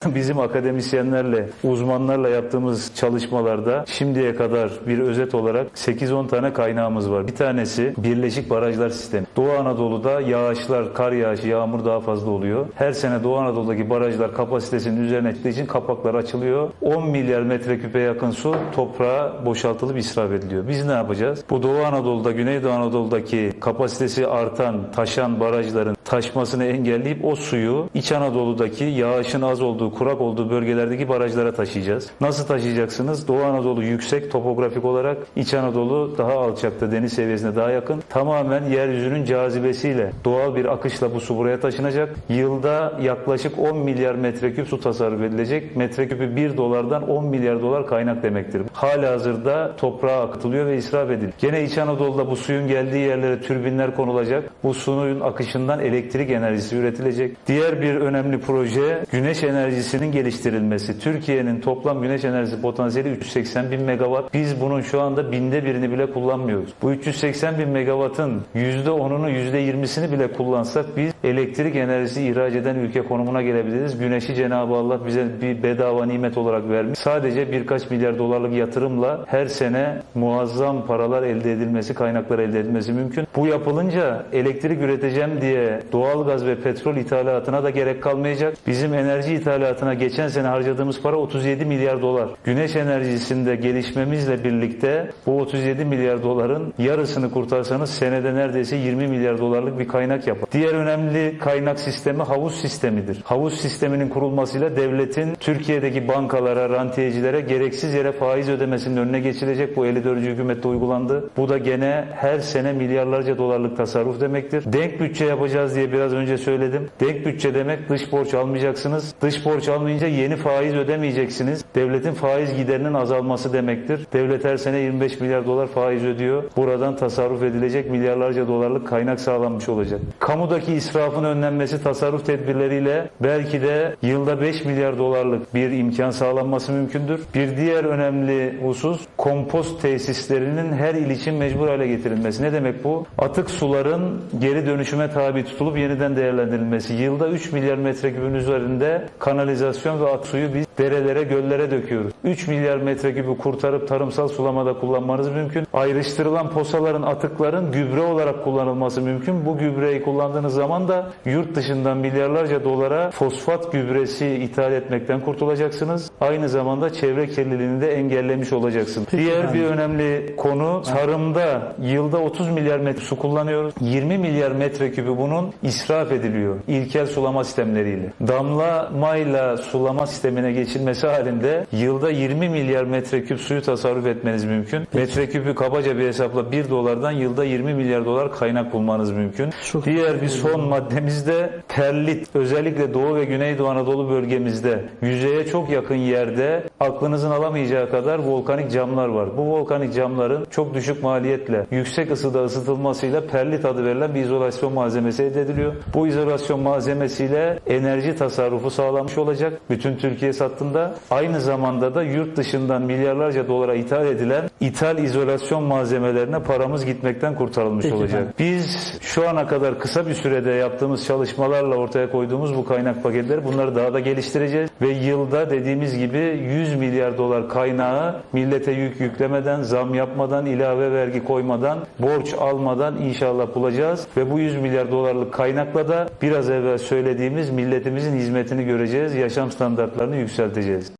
Bizim akademisyenlerle, uzmanlarla yaptığımız çalışmalarda şimdiye kadar bir özet olarak 8-10 tane kaynağımız var. Bir tanesi Birleşik Barajlar Sistemi. Doğu Anadolu'da yağışlar, kar yağışı, yağmur daha fazla oluyor. Her sene Doğu Anadolu'daki barajlar kapasitesinin üzerine çıktığı için kapaklar açılıyor. 10 milyar metreküpe yakın su toprağa boşaltılıp israf ediliyor. Biz ne yapacağız? Bu Doğu Anadolu'da, Güneydoğu Anadolu'daki kapasitesi artan, taşan barajların taşmasını engelleyip o suyu İç Anadolu'daki yağışın az olduğu, kurak olduğu bölgelerdeki barajlara taşıyacağız. Nasıl taşıyacaksınız? Doğu Anadolu yüksek topografik olarak, İç Anadolu daha alçakta, deniz seviyesine daha yakın. Tamamen yeryüzünün cazibesiyle doğal bir akışla bu su buraya taşınacak. Yılda yaklaşık 10 milyar metreküp su tasarruf edilecek. Metreküpü 1 dolardan 10 milyar dolar kaynak demektir. Hala hazırda toprağa akıtılıyor ve israf edilir. Gene İç Anadolu'da bu suyun geldiği yerlere türbinler konulacak. Bu suyun akışından elektrik enerjisi üretilecek. Diğer bir önemli proje güneş enerjisinin geliştirilmesi. Türkiye'nin toplam güneş enerjisi potansiyeli 380 bin megawatt. Biz bunun şu anda binde birini bile kullanmıyoruz. Bu 380 bin megawattın %10'unu %20'sini bile kullansak biz elektrik enerjisi ihraç eden ülke konumuna gelebiliriz. Güneşi Cenab-ı Allah bize bir bedava nimet olarak vermiş. Sadece birkaç milyar dolarlık yatırımla her sene muazzam paralar elde edilmesi, kaynaklar elde edilmesi mümkün. Bu yapılınca elektrik üreteceğim diye doğal gaz ve petrol ithalatına da gerek kalmayacak. Bizim enerji ithalatına geçen sene harcadığımız para 37 milyar dolar. Güneş enerjisinde gelişmemizle birlikte bu 37 milyar doların yarısını kurtarsanız senede neredeyse 20 milyar dolarlık bir kaynak yapar. Diğer önemli kaynak sistemi havuz sistemidir. Havuz sisteminin kurulmasıyla devletin Türkiye'deki bankalara, rantiyecilere gereksiz yere faiz ödemesinin önüne geçilecek. Bu 54. hükümette uygulandı. Bu da gene her sene milyarlarca dolarlık tasarruf demektir. Denk bütçe yapacağız diye biraz önce söyledim. Denk bütçe demek dış borç almayacaksınız. Dış borç almayınca yeni faiz ödemeyeceksiniz. Devletin faiz giderinin azalması demektir. Devlet her sene 25 milyar dolar faiz ödüyor. Buradan tasarruf edilecek milyarlarca dolarlık kaynak sağlanmış olacak. Kamudaki israfın önlenmesi tasarruf tedbirleriyle belki de yılda 5 milyar dolarlık bir imkan sağlanması mümkündür. Bir diğer önemli husus kompost tesislerinin her il için mecbur hale getirilmesi. Ne demek bu? Atık suların geri dönüşüme tabi tutulup yeniden değerlendirilmesi. Yılda 3 milyar metrekübün üzerinde kanalizasyon ve aksuyu biz derelere, göllere döküyoruz. 3 milyar metrekübü kurtarıp tarımsal sulamada kullanmanız mümkün. Ayrıştırılan posaların, atıkların gübre olarak kullanılması mümkün. Bu gübreyi kullandığınız zaman da yurt dışından milyarlarca dolara fosfat gübresi ithal etmekten kurtulacaksınız. Aynı zamanda çevre kirliliğini de engellemiş olacaksınız. Diğer bir önemli konu tarımda yılda 30 milyar metre su kullanıyoruz. 20 milyar metrekübü bunun israf ediliyor ilkel sulama sistemleriyle. Damlamayla sulama sistemine geçilmesi halinde yılda 20 milyar metreküp suyu tasarruf etmeniz mümkün. Metreküpü kabaca bir hesapla 1 dolardan yılda 20 milyar dolar kaynak bulmanız mümkün. Çok Diğer bir son maddemiz de perlit. Özellikle Doğu ve Güneydoğu Anadolu bölgemizde yüzeye çok yakın yerde aklınızın alamayacağı kadar volkanik camlar var. Bu volkanik camların çok düşük maliyetle yüksek ısıda ısıtılmasıyla perlit adı verilen bir izolasyon malzemesi elde ediliyor. Bu izolasyon malzemesiyle enerji tasarrufu sağlanmış olacak bütün Türkiye sattığında. Aynı zamanda da yurt dışından milyarlarca dolara ithal edilen ithal izolasyon malzemelerine paramız gitmekten kurtarılmış Peki olacak. efendim. Biz şu ana kadar kısa bir sürede yaptığımız çalışmalarla ortaya koyduğumuz bu kaynak paketleri bunları daha da geliştireceğiz ve yılda dediğimiz gibi 100 milyar dolar kaynağı millete yük yüklemeden, zam yapmadan, ilave vergi koymadan, borç almadan inşallah bulacağız ve bu 100 milyar dolarlık kaynakla da biraz evvel söylediğimiz milletimizin hizmetini göreceğiz, yaşam standartlarını yükselteceğiz.